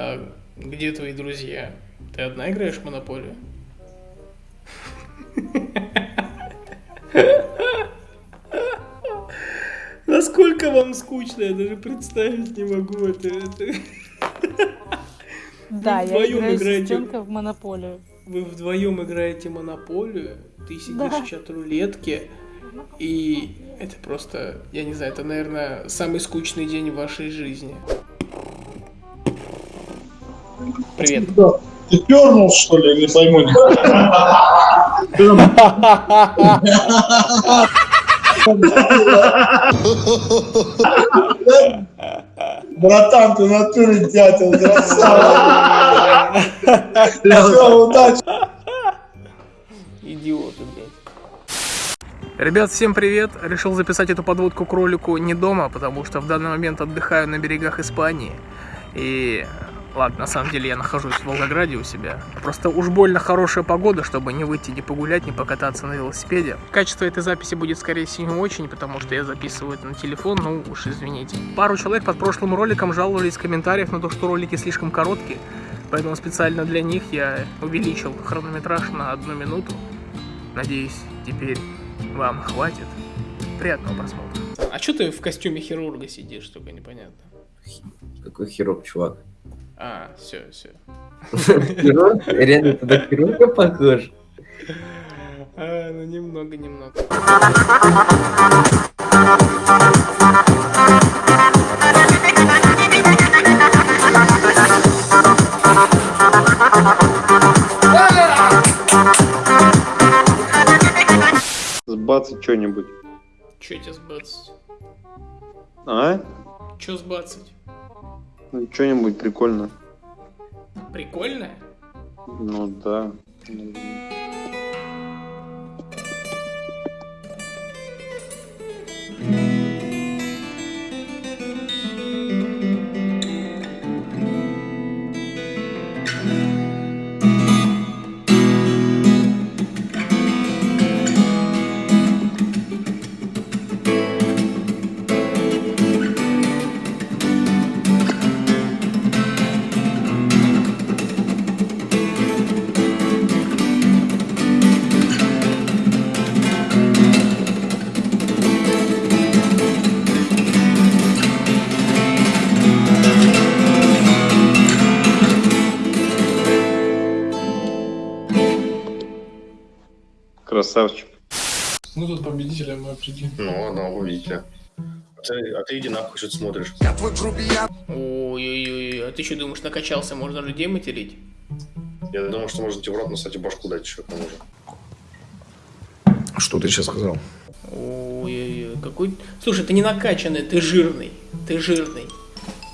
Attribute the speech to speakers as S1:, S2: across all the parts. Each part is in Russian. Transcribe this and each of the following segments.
S1: А где твои друзья? Ты одна играешь в Монополию? Насколько вам скучно, я даже представить не могу это. это.
S2: Да,
S1: Вы
S2: я
S1: вдвоем
S2: играю
S1: играете.
S2: в монополию.
S1: Вы вдвоем играете Монополию, ты сидишь
S2: Да.
S1: в чат-рулетке, и это просто, я не знаю, это, наверное, самый скучный день в вашей жизни. Привет.
S3: Ты пернул, что ли, не пойму. Братан, ты натуре дятел, красава. Все, удачи.
S1: Идиоты, блядь. Ребят, всем привет! Решил записать эту подводку к ролику не дома, потому что в данный момент отдыхаю на берегах Испании. И ладно, на самом деле я нахожусь в Волгограде у себя. Просто уж больно хорошая погода, чтобы не выйти, не погулять, не покататься на велосипеде. Качество этой записи будет, скорее всего, не очень, потому что я записываю это на телефон, ну уж извините. Пару человек под прошлым роликом жаловались в комментариях на то, что ролики слишком короткие, поэтому специально для них я увеличил хронометраж на одну минуту. Надеюсь, теперь вам хватит. Приятного просмотра. А что ты в костюме хирурга сидишь, только непонятно?
S4: Какой хирург, чувак.
S1: А, все, все.
S4: Реально, ты на хирурга похож?
S1: А, ну немного, немного.
S5: Сбацать что-нибудь.
S1: Че тебе сбацать?
S5: А?
S1: Че сбацать?
S5: Ну, что-нибудь прикольно.
S1: Прикольно?
S5: Ну да. Красавчик.
S3: Ну тут победителя мы определим.
S6: Ну, одного победителя. А ты, а ты иди нахуй, что ты смотришь.
S1: Ой-ой-ой, а ты что думаешь, накачался, можно людей материть?
S6: Я думал, что можно тебе в рот, кстати, башку дать еще к тому же.
S7: Что ты сейчас сказал?
S1: Ой-ой-ой, какой... Слушай, ты не накачанный, ты жирный. Ты жирный.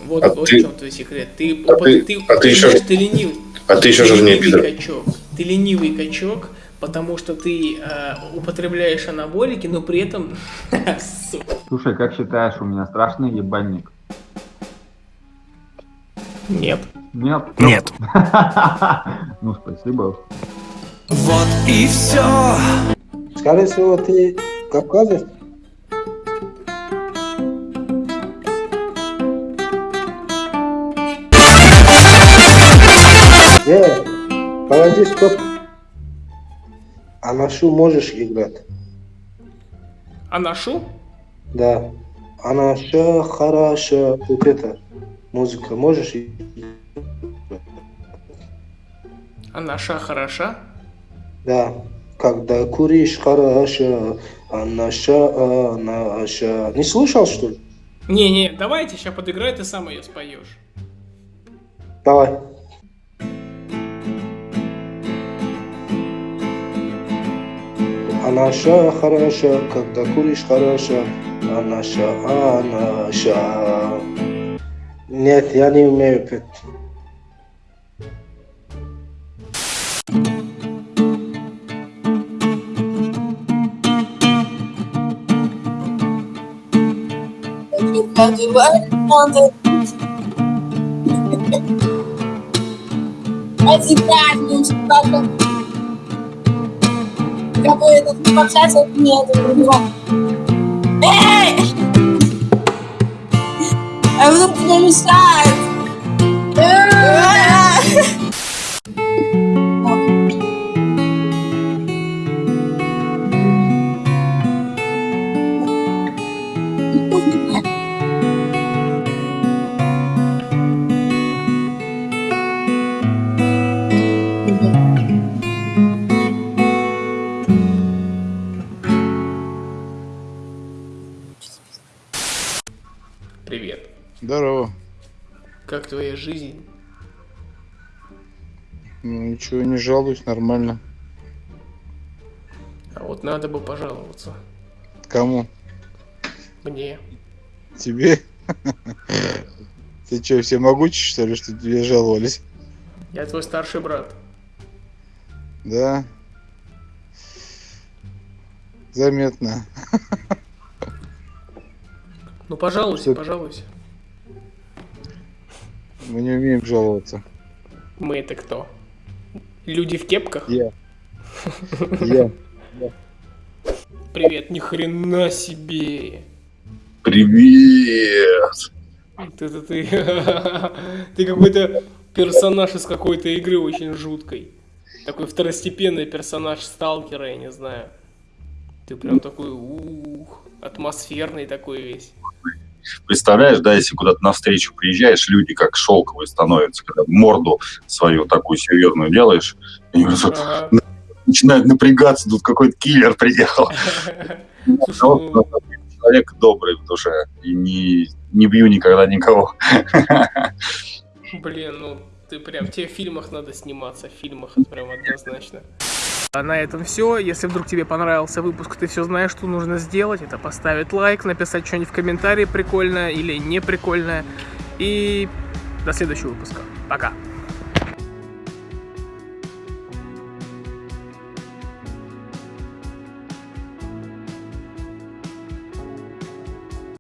S1: Вот,
S6: А
S1: вот
S6: ты-
S1: в чем твой секрет. Ты,
S6: А ты-
S1: ты,
S6: а ты еще
S1: понимаешь,
S6: ж-
S1: ты ленивый.
S6: А ты еще
S1: ты
S6: жирнее,
S1: ленивый
S6: пидор.
S1: качок. Ты ленивый качок, потому что ты э, употребляешь анаболики, но при этом...
S8: Слушай, как считаешь, у меня страшный ебальник?
S1: Нет.
S8: Нет?
S7: Нет.
S8: Ну, спасибо.
S9: Скорее всего, ты кавказец? Э, погоди, стоп. А на шу можешь играть?
S1: А нашу?
S9: Да. А на ша, хараша, вот это, музыка можешь играть?
S1: А наша хороша?
S9: Да. Когда куришь, хороша, а наша, а наша. Не слышал, что ли?
S1: Не-не, давайте сейчас подыграй, ты сам ее споешь.
S9: Давай. А наша хороша, когда куришь хороша, а наша, а наша. Нет, я не умею петь.
S10: Какой этот пообщаться нет у него. Эй! А вдруг тебе мешает? Эй!
S1: Как твоя жизнь?
S3: Ну ничего, не жалуюсь, нормально.
S1: А вот надо бы пожаловаться.
S3: Кому?
S1: Мне.
S3: Тебе? Ты что, все могучие, что ли, что тебе жаловались?
S1: Я твой старший брат.
S3: Да. Заметно.
S1: Ну пожалуйся,
S3: Что-
S1: пожалуйся.
S3: Мы не умеем жаловаться.
S1: Мы это кто? Люди в кепках?
S3: Я. Я.
S1: Привет, ни хрена себе.
S6: Привет!
S1: Ты, ты, ты, ты какой-то персонаж из какой-то игры очень жуткой. Такой второстепенный персонаж сталкера, я не знаю. Ты прям такой, ух, атмосферный такой весь.
S6: Представляешь, да, если куда-то навстречу приезжаешь, люди как шелковые становятся, когда морду свою такую серьезную делаешь, они
S1: Ага.
S6: начинают напрягаться, тут какой-то киллер приехал. Но
S1: ну,
S6: человек добрый в душе, и не, не бью никогда никого.
S1: Блин, ну ты прям, тебе в фильмах надо сниматься, в фильмах это прям однозначно. А на этом все. Если вдруг тебе понравился выпуск, ты все знаешь, что нужно сделать. Это поставить лайк, написать что-нибудь в комментарии прикольное или не прикольное. И до следующего выпуска. Пока.